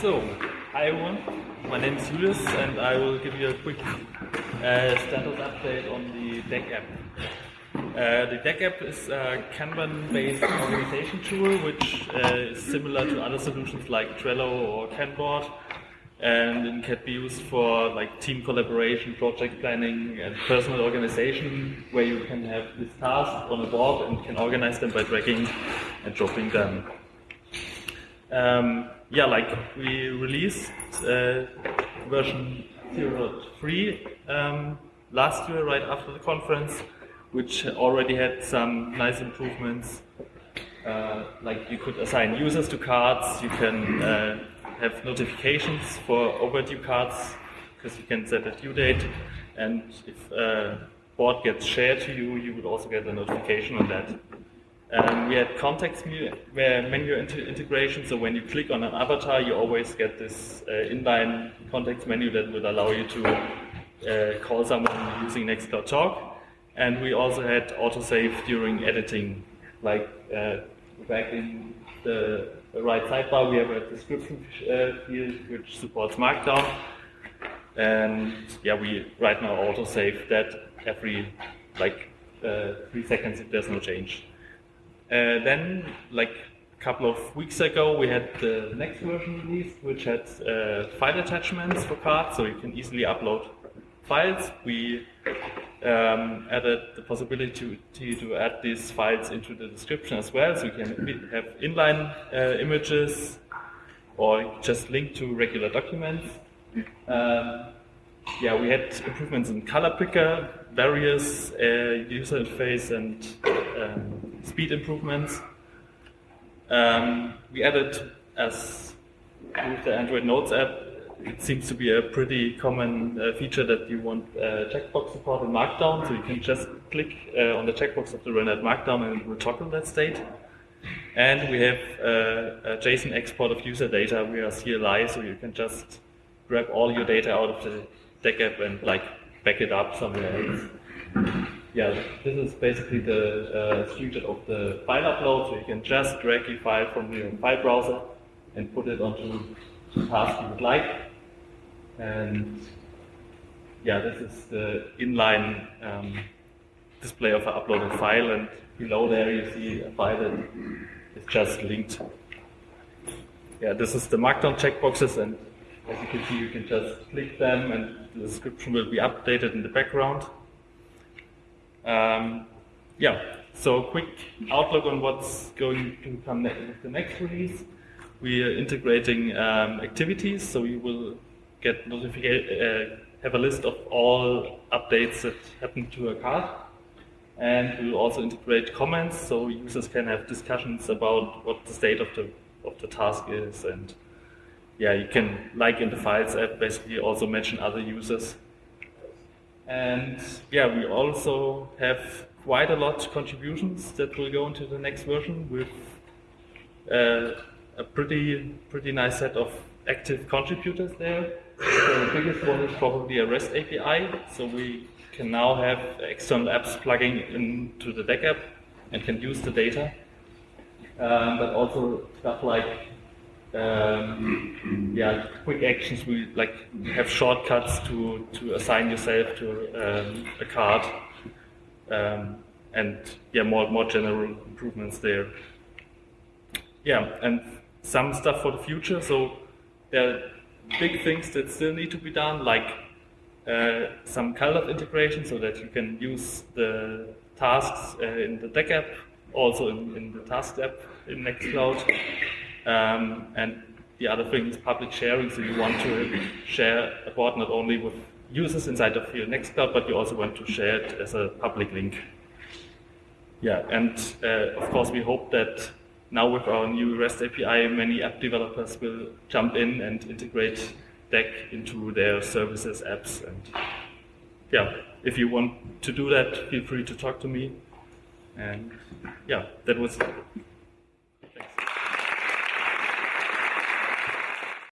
So, hi everyone, my name is Julius and I will give you a quick uh, status update on the Deck app. Uh, the Deck app is a Kanban-based organization tool which uh, is similar to other solutions like Trello or Kanban and it can be used for like team collaboration, project planning and personal organization where you can have these tasks on a board and can organize them by dragging and dropping them. Um, yeah, like we released uh, version 0.3 um, last year, right after the conference, which already had some nice improvements. Uh, like you could assign users to cards, you can uh, have notifications for overdue cards because you can set a due date, and if a board gets shared to you, you would also get a notification on that. Um, we had context menu integration, so when you click on an avatar, you always get this uh, inline context menu that would allow you to uh, call someone using Nextcloud Talk. And we also had autosave during editing, like uh, back in the right sidebar, we have a description uh, field which supports Markdown. And yeah, we right now autosave that every like uh, three seconds if there's no change. Uh, then, like a couple of weeks ago, we had the next version released, which had uh, file attachments for cards, so you can easily upload files. We um, added the possibility to, to, add these files into the description as well, so you can have inline uh, images or just link to regular documents. Um, yeah, we had improvements in color picker, various uh, user interface and um, speed improvements. Um, we added, as with the Android Notes app, it seems to be a pretty common uh, feature that you want uh, checkbox support in Markdown, so you can just click uh, on the checkbox of the rendered Markdown and it will toggle that state. And we have uh, a JSON export of user data via CLI, so you can just grab all your data out of the deck app and like back it up somewhere else. Yeah, this is basically the uh, of the file upload, so you can just drag your file from your file browser and put it onto the task you would like. And yeah, this is the inline um, display of an uploaded file, and below there you see a file that is just linked. Yeah, this is the Markdown checkboxes, and as you can see, you can just click them, and the description will be updated in the background. Um, yeah, so quick outlook on what's going to come next with the next release. We are integrating um, activities, so you will get notification, uh, have a list of all updates that happen to a card. And we will also integrate comments, so users can have discussions about what the state of the of the task is, and yeah, you can, like in the Files app, basically also mention other users and yeah, we also have quite a lot of contributions that will go into the next version with uh, a pretty pretty nice set of active contributors there. So the biggest one is probably a REST API. So we can now have external apps plugging into the Deck app and can use the data. Um, but also stuff like um, yeah, quick actions. We like have shortcuts to to assign yourself to um, a card, um, and yeah, more more general improvements there. Yeah, and some stuff for the future. So there are big things that still need to be done, like uh, some CalDAV integration, so that you can use the tasks uh, in the Deck app, also in, in the Task app in Nextcloud. Um, and the other thing is public sharing, so you want to share a board not only with users inside of your Nextcloud, but you also want to share it as a public link. Yeah, and uh, of course we hope that now with our new REST API, many app developers will jump in and integrate Deck into their services, apps, and yeah, if you want to do that, feel free to talk to me. And yeah, that was.